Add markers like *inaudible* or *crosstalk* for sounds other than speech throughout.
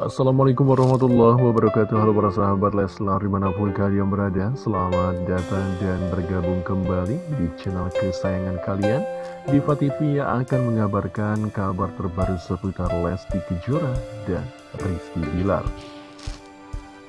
Assalamualaikum warahmatullahi wabarakatuh. Halo para sahabat Leslar di mana pun kalian berada Selamat datang dan bergabung kembali di channel kesayangan kalian. Diva TV yang akan mengabarkan kabar terbaru seputar Lesti Kejora dan Rizky Bilar.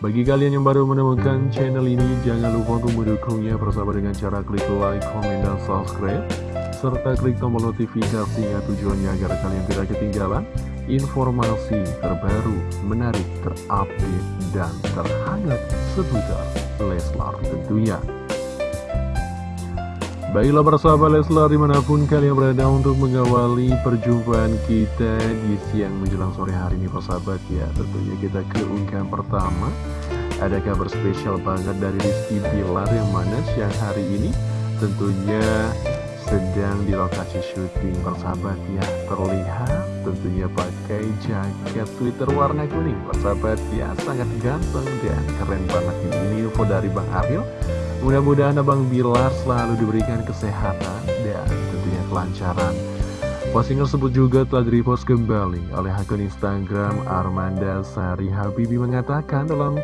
Bagi kalian yang baru menemukan channel ini Jangan lupa untuk mendukungnya bersama dengan cara klik like, komen, dan subscribe Serta klik tombol notifikasinya tujuannya agar kalian tidak ketinggalan informasi terbaru, menarik, terupdate, dan terhangat seputar Leslar tentunya. Baiklah persahabat Leslar di mana pun kalian berada untuk mengawali perjumpaan kita di siang menjelang sore hari ini persahabat ya Tentunya kita ke unggahan pertama Ada kabar spesial banget dari Rizky Bilar yang mana siang hari ini Tentunya sedang di lokasi syuting. Persahabat ya terlihat tentunya pakai jaket Twitter warna kuning. Persahabat ya sangat ganteng dan keren banget. Ini info dari Bang Aril mudah-mudahan Abang Bilar selalu diberikan kesehatan dan tentunya kelancaran. Postingan tersebut juga telah direpost kembali oleh akun Instagram Armanda Sari Habibi mengatakan dalam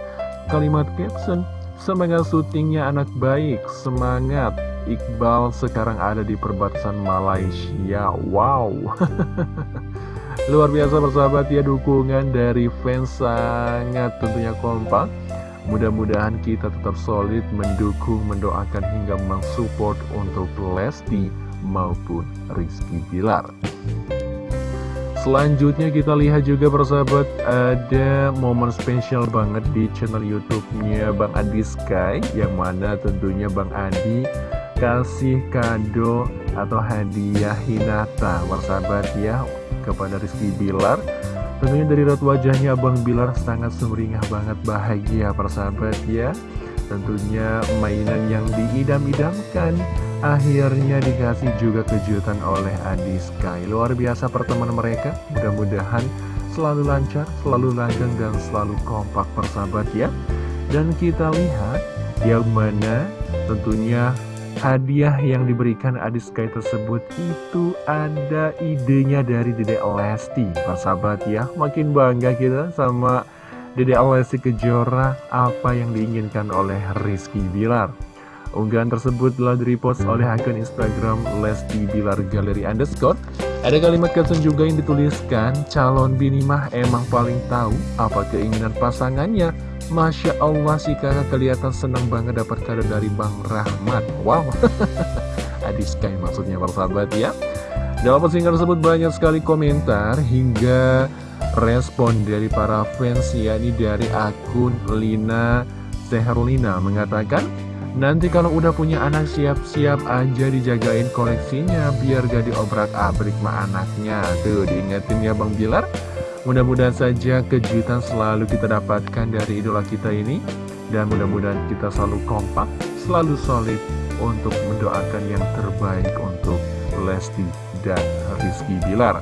kalimat caption Semangat syutingnya anak baik, semangat Iqbal sekarang ada di perbatasan Malaysia. Wow. *laughs* Luar biasa bersahabat ya dukungan dari fans sangat tentunya kompak. Mudah-mudahan kita tetap solid mendukung, mendoakan hingga mensupport untuk Lesti maupun Rizky Bilar. Selanjutnya kita lihat juga persahabat ada momen spesial banget di channel YouTube-nya Bang Adi Sky yang mana tentunya Bang Adi kasih kado atau hadiah Hinata persahabat ya kepada Rizky Bilar. Tentunya dari raut wajahnya Bang Bilar sangat sumringah banget bahagia persahabat ya. Tentunya mainan yang diidam-idamkan akhirnya dikasih juga kejutan oleh Adi Sky. Luar biasa pertemuan mereka mudah-mudahan selalu lancar selalu langgeng dan selalu kompak persahabat ya. Dan kita lihat yang mana tentunya hadiah yang diberikan Adis Sky tersebut itu ada idenya dari Dede Lesti. Persahabat ya, makin bangga kita sama Dede Lesti Kejora apa yang diinginkan oleh Rizky Bilar. Unggahan tersebut telah direpost oleh akun Instagram Lesti Bilar Galeri Underscore. Ada kalimat caption juga yang dituliskan Calon bini mah emang paling tahu apa keinginan pasangannya Masya Allah si kakak kelihatan senang banget dapat kado dari Bang Rahmat. Wow. *laughs* Adi Sky maksudnya persahabat ya. Dalam postingan tersebut banyak sekali komentar Hingga respon dari para fans yakni dari akun Lina Seherlina mengatakan Nanti kalau udah punya anak siap-siap aja dijagain koleksinya Biar gak diobrak abrik ma anaknya. Tuh diingetin ya Bang Bilar Mudah-mudahan saja kejutan selalu kita dapatkan dari idola kita ini. Dan mudah-mudahan kita selalu kompak, selalu solid untuk mendoakan yang terbaik untuk Lesti dan Rizky Bilar.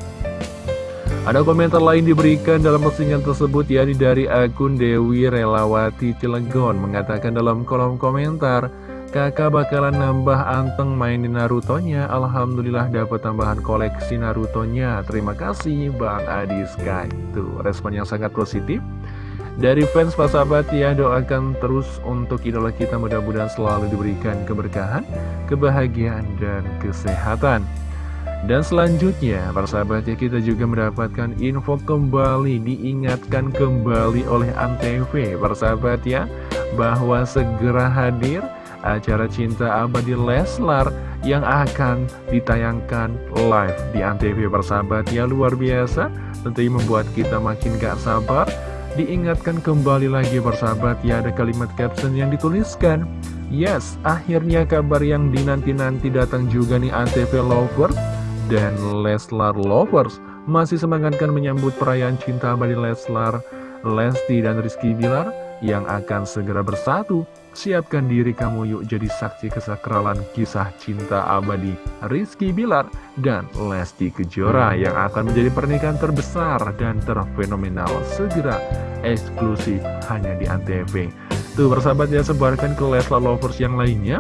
Ada komentar lain diberikan dalam postingan tersebut yakni dari akun Dewi Relawati Cilegon mengatakan dalam kolom komentar Kakak bakalan nambah anteng mainin Naruto-nya. Alhamdulillah dapat tambahan koleksi Naruto-nya. Terima kasih Bang Adi Sky Tuh respon yang sangat positif. Dari fans Pak Sahabat ya doakan terus untuk idola kita mudah-mudahan selalu diberikan keberkahan Kebahagiaan dan kesehatan. Dan selanjutnya, para sahabat ya kita juga mendapatkan info kembali, diingatkan kembali oleh Antv, para sahabat ya, bahwa segera hadir acara Cinta Abadi Leslar yang akan ditayangkan live di Antv persahabat. Ya luar biasa. Tentunya membuat kita makin gak sabar. Diingatkan kembali lagi persahabat ya ada kalimat caption yang dituliskan. Yes akhirnya kabar yang dinanti-nanti datang juga nih Antv Lovers dan Leslar Lovers. Masih semangatkan menyambut perayaan Cinta Abadi Leslar Lesti dan Rizky Bilar yang akan segera bersatu Siapkan diri kamu yuk jadi saksi kesakralan kisah cinta abadi Rizky Bilar dan Lesti Kejora yang akan menjadi pernikahan terbesar dan terfenomenal segera eksklusif hanya di Antv. Tuh bersahabat ya sebarkan ke Leslar Lovers yang lainnya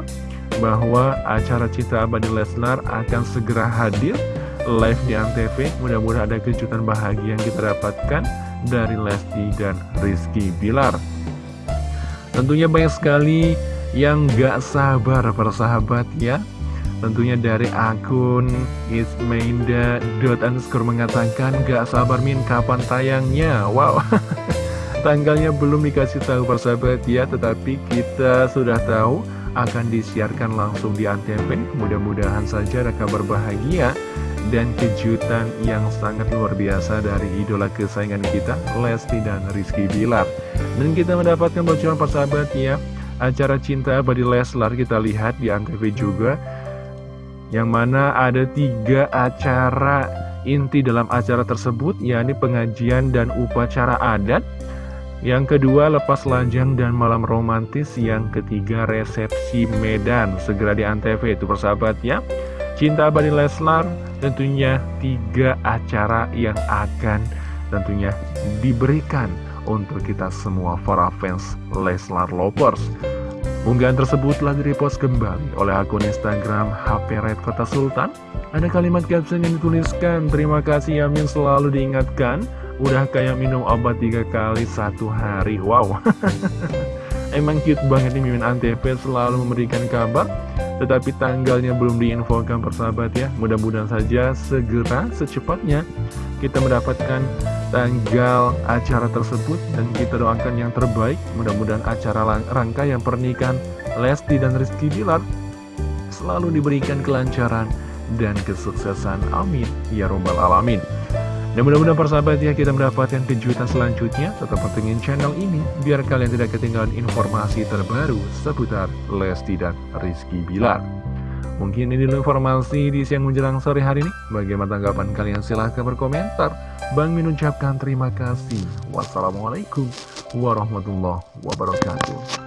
bahwa acara cinta abadi Leslar akan segera hadir live di Antv. Mudah-mudahan ada kejutan bahagia yang kita dapatkan dari Lesti dan Rizky Bilar. Tentunya banyak sekali yang gak sabar persahabat ya. Tentunya dari akun ismainda.underscore mengatakan gak sabar min. Kapan tayangnya? Wow. *laughs* Tanggalnya belum dikasih tahu persahabat ya. Tetapi kita sudah tahu akan disiarkan langsung di Antv Mudah-mudahan saja ada kabar bahagia dan kejutan yang sangat luar biasa dari idola kesayangan kita, Lesti dan Rizky Bilar. Dan kita mendapatkan bocoran persahabat ya, acara cinta abadi Leslar kita lihat di Antv juga, yang mana ada tiga acara inti dalam acara tersebut, yakni pengajian dan upacara adat, yang kedua, lepas lajang dan malam romantis. Yang ketiga, resepsi Medan. Segera di Antv itu persahabat ya. Cinta Abadi Leslar tentunya tiga acara yang akan tentunya diberikan untuk kita semua para fans Leslar Lovers. Unggahan tersebut telah direpost kembali oleh akun Instagram HP Red Kota Sultan. Ada kalimat caption yang dituliskan, terima kasih Yamin selalu diingatkan, udah kayak minum obat tiga kali satu hari. Wow, *laughs* emang cute banget nih Mimin Antv selalu memberikan kabar tetapi tanggalnya belum diinfokan persahabat ya. Mudah-mudahan saja segera secepatnya kita mendapatkan tanggal acara tersebut Dan kita doakan yang terbaik. Mudah-mudahan acara rangkaian pernikahan Lesti dan Rizky Bilar Selalu diberikan kelancaran dan kesuksesan. Amin. Ya Robbal Alamin dan mudah-mudahan persahabat ya kita mendapatkan kejutan selanjutnya. Tetap pentingin channel ini Biar kalian tidak ketinggalan informasi terbaru Seputar Lesti dan Rizky Bilar. Mungkin ini dulu informasi di siang menjelang sore hari ini. Bagaimana tanggapan kalian? Silahkan berkomentar. Bang Min ucapkan terima kasih. Wassalamualaikum warahmatullahi wabarakatuh